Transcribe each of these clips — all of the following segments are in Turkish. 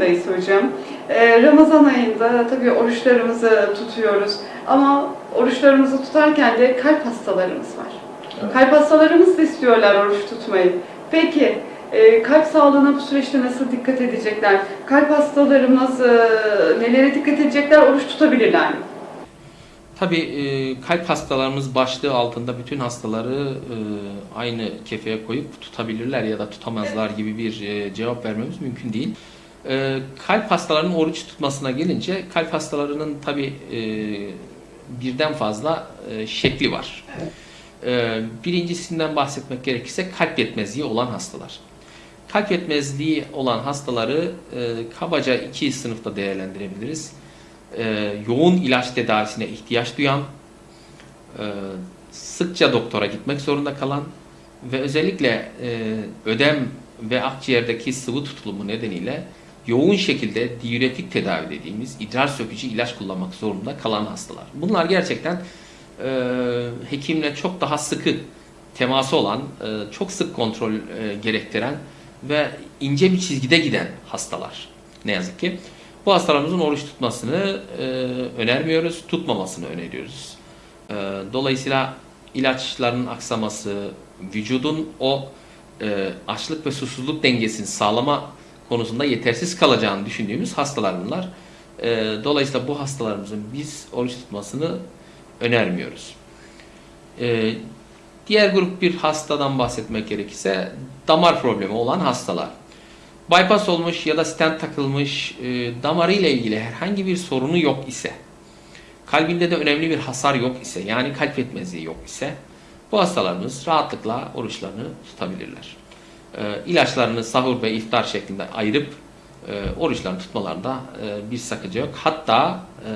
ayındayız hocam. Ee, Ramazan ayında tabii oruçlarımızı tutuyoruz. Ama oruçlarımızı tutarken de kalp hastalarımız var. Evet. Kalp hastalarımız da istiyorlar oruç tutmayı. Peki e, kalp sağlığına bu süreçte nasıl dikkat edecekler? Kalp hastalarımız e, nelere dikkat edecekler? Oruç tutabilirler mi? Tabii e, kalp hastalarımız başlığı altında bütün hastaları e, aynı kefeye koyup tutabilirler ya da tutamazlar gibi bir e, cevap vermemiz mümkün değil. E, kalp hastalarının oruç tutmasına gelince kalp hastalarının tabii e, birden fazla e, şekli var. E, birincisinden bahsetmek gerekirse kalp yetmezliği olan hastalar. Kalp yetmezliği olan hastaları e, kabaca iki sınıfta değerlendirebiliriz e, yoğun ilaç tedavisine ihtiyaç duyan, e, sıkça doktora gitmek zorunda kalan ve özellikle e, ödem ve akciğerdeki sıvı tutulumu nedeniyle yoğun şekilde diüretik tedavi dediğimiz idrar sökücü ilaç kullanmak zorunda kalan hastalar. Bunlar gerçekten e, hekimle çok daha sıkı teması olan, e, çok sık kontrol e, gerektiren ve ince bir çizgide giden hastalar. Ne yazık ki. Bu hastalarımızın oruç tutmasını e, önermiyoruz, tutmamasını öneriyoruz. E, dolayısıyla ilaçların aksaması, vücudun o e, açlık ve susuzluk dengesini sağlama konusunda yetersiz kalacağını düşündüğümüz hastalar bunlar. E, dolayısıyla bu hastalarımızın biz oruç tutmasını önermiyoruz. E, diğer grup bir hastadan bahsetmek gerekirse damar problemi olan hastalar. Bypass olmuş ya da stent takılmış, e, damarı ile ilgili herhangi bir sorunu yok ise, kalbinde de önemli bir hasar yok ise, yani kalp yetmezliği yok ise, bu hastalarımız rahatlıkla oruçlarını tutabilirler. E, ilaçlarını sahur ve iftar şeklinde ayırıp e, oruçlarını tutmalarında e, bir sakınca yok. Hatta e,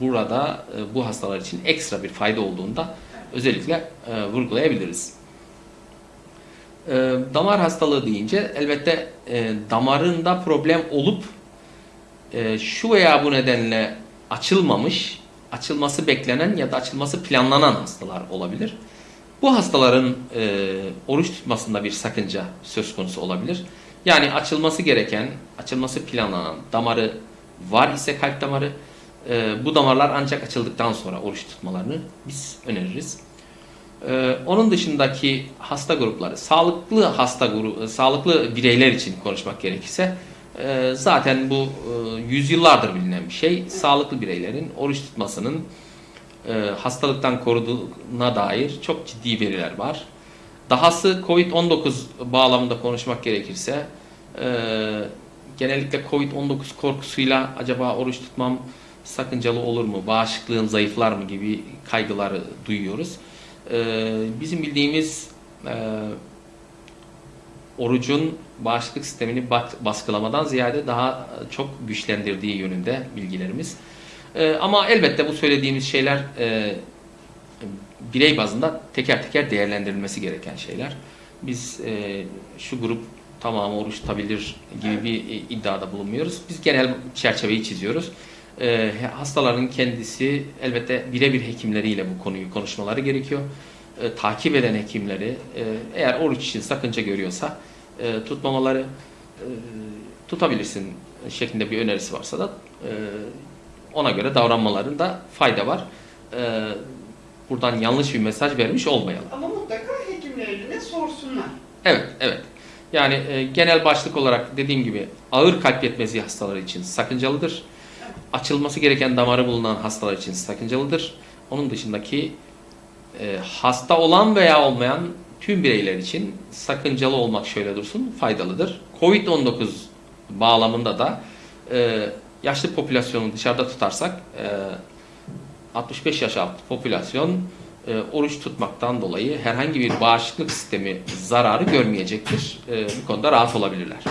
burada bu hastalar için ekstra bir fayda olduğunu da özellikle vurgulayabiliriz. Damar hastalığı deyince elbette damarında problem olup şu veya bu nedenle açılmamış, açılması beklenen ya da açılması planlanan hastalar olabilir. Bu hastaların e, oruç tutmasında bir sakınca söz konusu olabilir. Yani açılması gereken, açılması planlanan damarı var ise kalp damarı, e, bu damarlar ancak açıldıktan sonra oruç tutmalarını biz öneririz. Ee, onun dışındaki hasta grupları, sağlıklı hasta grubu, sağlıklı bireyler için konuşmak gerekirse e, zaten bu e, yüzyıllardır bilinen bir şey. Sağlıklı bireylerin oruç tutmasının e, hastalıktan koruduğuna dair çok ciddi veriler var. Dahası Covid-19 bağlamında konuşmak gerekirse e, genellikle Covid-19 korkusuyla acaba oruç tutmam sakıncalı olur mu, bağışıklığım zayıflar mı gibi kaygıları duyuyoruz. Ee, bizim bildiğimiz e, orucun bağışıklık sistemini baskılamadan ziyade daha çok güçlendirdiği yönünde bilgilerimiz. Ee, ama elbette bu söylediğimiz şeyler e, birey bazında teker teker değerlendirilmesi gereken şeyler. Biz e, şu grup tamamı oruç tutabilir gibi bir iddiada bulunmuyoruz. Biz genel çerçeveyi çiziyoruz e, hastaların kendisi elbette birebir hekimleriyle bu konuyu konuşmaları gerekiyor. E, takip eden hekimleri e, eğer oruç için sakınca görüyorsa e, tutmamaları e, tutabilirsin şeklinde bir önerisi varsa da e, ona göre davranmalarında fayda var. E, buradan yanlış bir mesaj vermiş olmayalım. Ama mutlaka hekimlerine sorsunlar. Evet, evet. Yani e, genel başlık olarak dediğim gibi ağır kalp yetmezliği hastaları için sakıncalıdır açılması gereken damarı bulunan hastalar için sakıncalıdır. Onun dışındaki e, hasta olan veya olmayan tüm bireyler için sakıncalı olmak şöyle dursun faydalıdır. Covid-19 bağlamında da e, yaşlı popülasyonu dışarıda tutarsak e, 65 yaş altı popülasyon e, oruç tutmaktan dolayı herhangi bir bağışıklık sistemi zararı görmeyecektir. E, bu konuda rahat olabilirler.